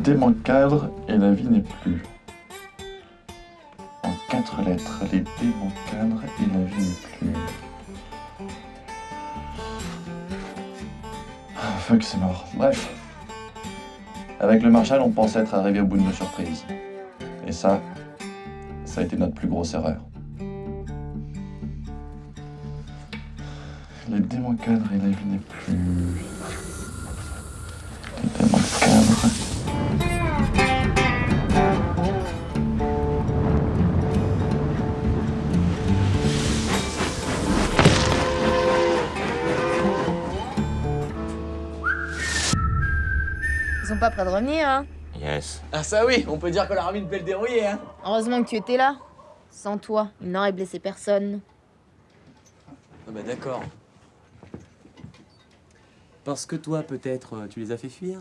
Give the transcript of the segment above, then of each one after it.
démancadre et la vie n'est plus. En quatre lettres, les démancadres et la vie n'est plus. Ah, fuck, c'est mort. Bref. Avec le Marshall, on pensait être arrivé au bout de nos surprises. Et ça, ça a été notre plus grosse erreur. Les démancadres et la vie n'est plus. Pas prêts de revenir, hein Yes. Ah ça oui, on peut dire qu'on a mis une belle dérouillée, hein Heureusement que tu étais là. Sans toi, il n'aurait blessé personne. Ah bah d'accord. Parce que toi, peut-être, euh, tu les as fait fuir?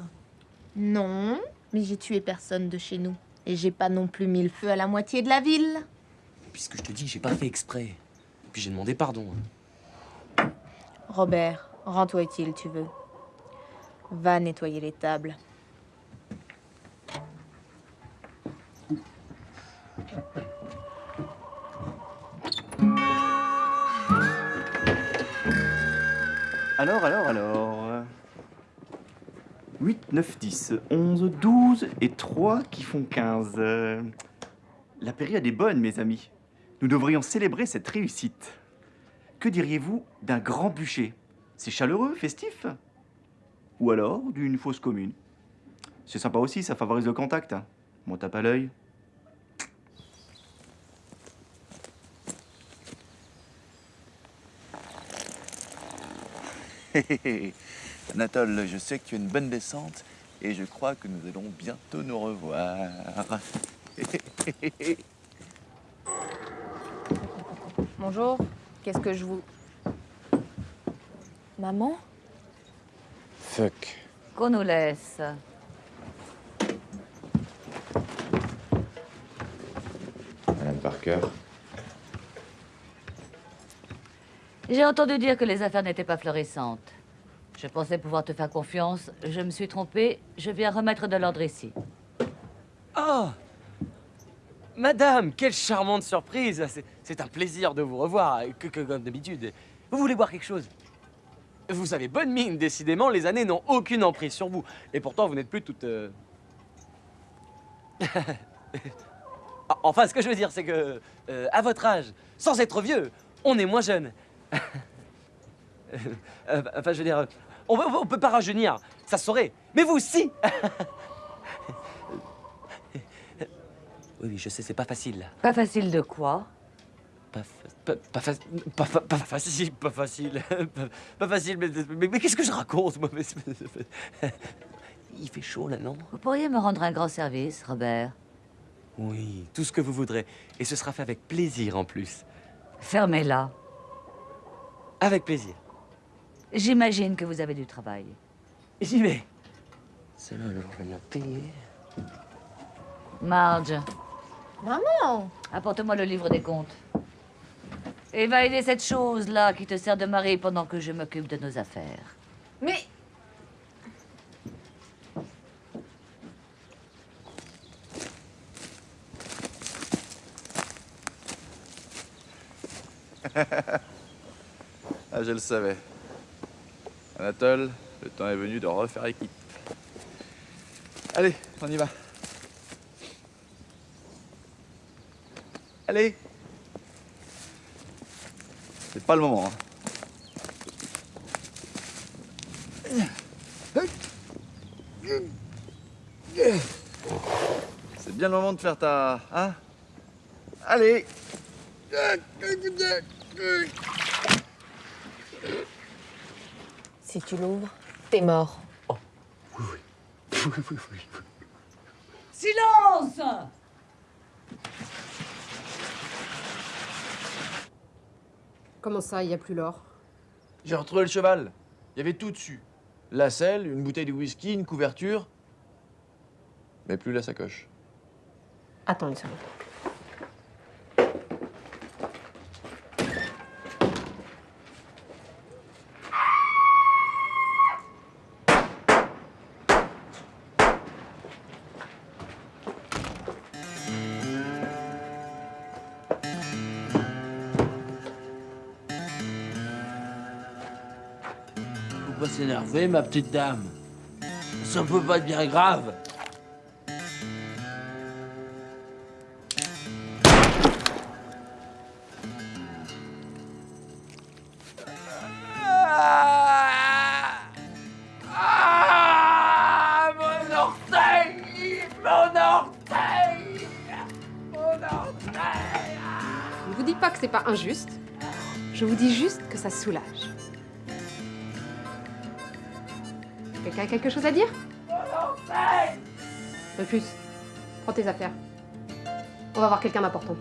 Non, mais j'ai tué personne de chez nous. Et j'ai pas non plus mis le feu à la moitié de la ville. Puisque je te dis, j'ai pas fait exprès. Puis j'ai demandé pardon. hein. Robert, rends-toi utile, tu veux. Va nettoyer les tables. Alors, alors, alors. 8, 9, 10, 11, 12 et 3 qui font 15. Euh, La période est bonne, mes amis. Nous devrions célébrer cette réussite. Que diriez-vous d'un grand bûcher? C'est chaleureux, festif? Ou alors d'une fosse commune? C'est sympa aussi, ça favorise le contact. hein. Moi, tape à l'œil. Anatole, je sais que tu as une bonne descente et je crois que nous allons bientôt nous revoir. Bonjour, qu'est-ce que je vous... Maman? Fuck. Qu'on nous laisse. Madame Parker. J'ai entendu dire que les affaires n'étaient pas florissantes. Je pensais pouvoir te faire confiance. Je me suis trompée. Je viens remettre de l'ordre ici. Oh Madame, quelle charmante surprise C'est- un plaisir de vous revoir, que comme d'habitude. Vous voulez boire quelque chose? Vous avez bonne mine, décidément, les années n'ont aucune emprise sur vous. Et pourtant, vous n'êtes plus toute... euh, Ah, enfin, ce que je veux dire, c'est que, euh, à votre âge, sans être vieux, on est moins jeune. Euh, enfin, je veux dire, on, on peut pas rajeunir, ça saurait. Mais vous, si Oui, oui, je sais, c'est pas facile. Pas facile de quoi? Pas, pas, pas, fa- pas, fa- pas facile, pas facile. pas, facile, mais, mais, mais qu'est-ce que je raconte, moi Il fait chaud, là, non? Vous pourriez me rendre un grand service, Robert. Oui, tout ce que vous voudrez. Et ce sera fait avec plaisir, en plus. Fermez-la. Avec plaisir. J'imagine que vous avez du travail. J'y vais. C'est là, je vais bien payer. Marge, Maman apporte-moi le livre des comptes. Et va aider cette chose-là qui te sert de mari pendant que je m'occupe de nos affaires. Mais... Ah, je le savais. Anatole, le temps est venu de refaire équipe. Allez, on y va. Allez. C'est pas le moment. hein. C'est bien le moment de faire ta... Hein Allez Si tu l'ouvres, t'es mort. Silence Comment ça, il n'y a plus l'or? J'ai retrouvé le cheval. Il y avait tout dessus. La selle, une bouteille de whisky, une couverture. Mais plus la sacoche. Attends une seconde. S'énerver, ma petite dame. Ça peut pas être bien grave. Ah Ah Ne vous dites pas que c'est pas injuste. Je vous dis juste que ça soulage. Quelqu'un a quelque chose à dire Rufus, prends tes affaires. On va voir quelqu'un d'important.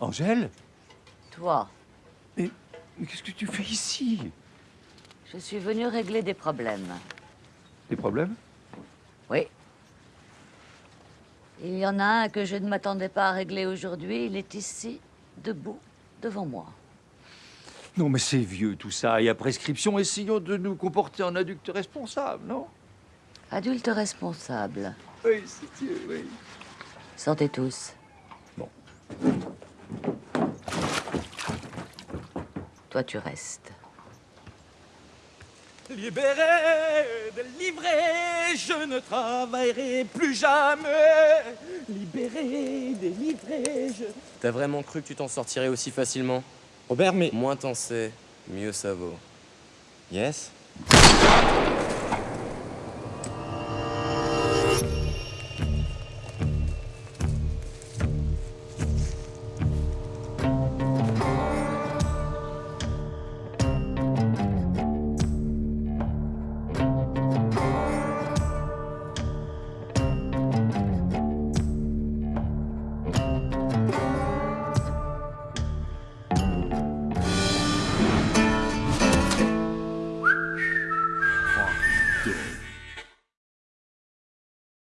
Angèle? Toi, Mais, mais qu'est-ce que tu fais ici? Je suis venue régler des problèmes. Des problèmes? Oui. Il y en a un que je ne m'attendais pas à régler aujourd'hui. Il est ici, debout, devant moi. Non, mais c'est vieux tout ça. Et à prescription, essayons de nous comporter en adultes responsables, non? Adulte responsable. Oui, c'est Dieu, oui. Sortez tous. Bon. Toi, tu restes. Libéré, délivré, je ne travaillerai plus jamais. Libéré, délivré, je... T'as vraiment cru que tu t'en sortirais aussi facilement? Robert, mais... Moins t'en sais, mieux ça vaut. Yes